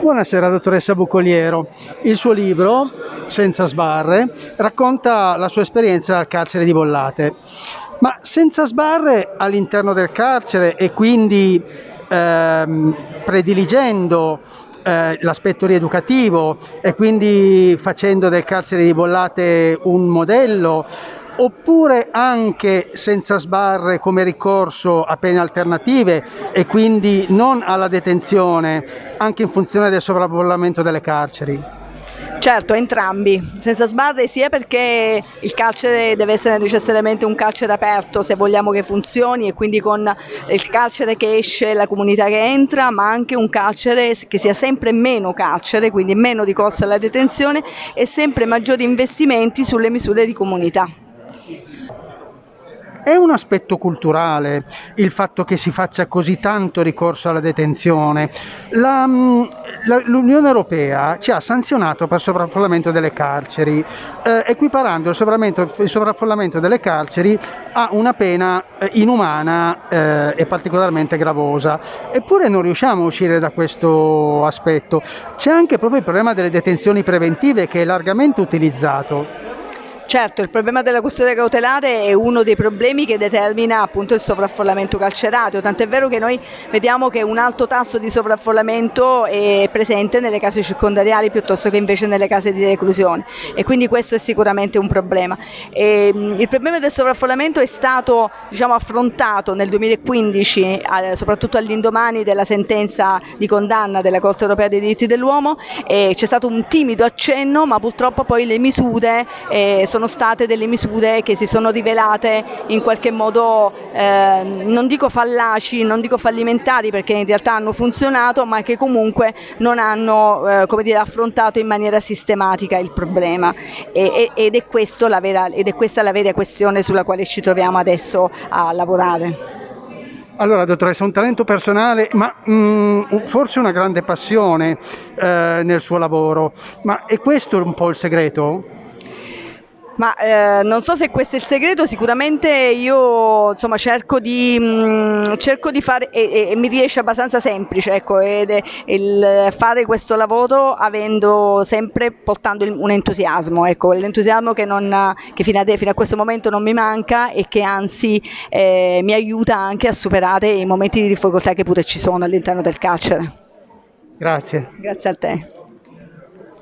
Buonasera dottoressa Bucoliero. Il suo libro, Senza sbarre, racconta la sua esperienza al carcere di Bollate. Ma senza sbarre all'interno del carcere e quindi ehm, prediligendo eh, l'aspetto rieducativo e quindi facendo del carcere di Bollate un modello, oppure anche senza sbarre come ricorso a pene alternative e quindi non alla detenzione, anche in funzione del sovraffollamento delle carceri? Certo, entrambi, senza sbarre sia perché il carcere deve essere necessariamente un carcere aperto se vogliamo che funzioni e quindi con il carcere che esce la comunità che entra, ma anche un carcere che sia sempre meno carcere, quindi meno ricorso alla detenzione e sempre maggiori investimenti sulle misure di comunità. È un aspetto culturale il fatto che si faccia così tanto ricorso alla detenzione. La, mm, la, L'Unione Europea ci ha sanzionato per sovraffollamento delle carceri, eh, equiparando il, il, sovraffollamento delle carceri a una pena eh, inumana eh, e particolarmente gravosa. Eppure non riusciamo a uscire da questo aspetto. C'è anche proprio il problema delle detenzioni preventive che è largamente utilizzato. Certo, il problema della custodia cautelare è uno dei problemi che determina appunto il sovraffollamento carcerario, tant'è vero che noi vediamo che un alto tasso di sovraffollamento è presente nelle case circondariali piuttosto che invece nelle case di reclusione. E quindi questo è sicuramente un problema. E, il problema del sovraffollamento è stato diciamo, affrontato nel 2015, soprattutto all'indomani della sentenza di condanna della Corte europea dei diritti dell'uomo, c'è stato un timido accenno ma purtroppo poi le misure eh, sono sono state delle misure che si sono rivelate in qualche modo eh, non dico fallaci, non dico fallimentari perché in realtà hanno funzionato ma che comunque non hanno eh, dire, affrontato in maniera sistematica il problema e, ed, è vera, ed è questa la vera questione sulla quale ci troviamo adesso a lavorare. Allora, dottoressa, un talento personale, ma mh, mm, forse una grande passione eh, nel suo lavoro. Ma è questo un po' il segreto? Ma eh, non so se questo è il segreto, sicuramente io insomma, cerco, di, mh, mm, cerco di fare e, e, mi riesce abbastanza semplice ecco, ed è il fare questo lavoro avendo sempre portando un entusiasmo, ecco, l'entusiasmo che, non, che fino, a, fino, a, questo momento non mi manca e che anzi eh, mi aiuta anche a superare i momenti di difficoltà che pure ci sono all'interno del carcere. Grazie. Grazie a te.